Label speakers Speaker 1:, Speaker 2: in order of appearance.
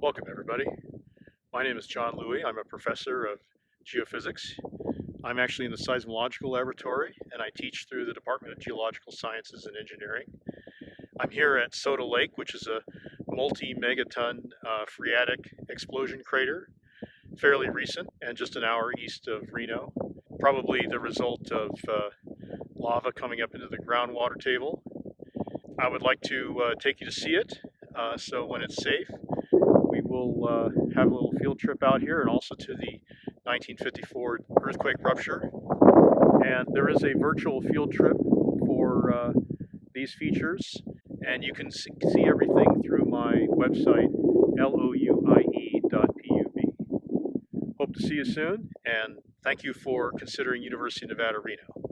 Speaker 1: Welcome everybody. My name is John Louie. I'm a professor of geophysics. I'm actually in the seismological laboratory and I teach through the Department of Geological Sciences and Engineering. I'm here at Soda Lake, which is a multi-megaton uh, phreatic explosion crater, fairly recent and just an hour east of Reno. Probably the result of uh, lava coming up into the groundwater table. I would like to uh, take you to see it, uh, so when it's safe, will uh, have a little field trip out here and also to the 1954 earthquake rupture. And there is a virtual field trip for uh, these features, and you can see, everything through my website, louie.pub. Hope to see you soon, and thank you for considering University of Nevada, Reno.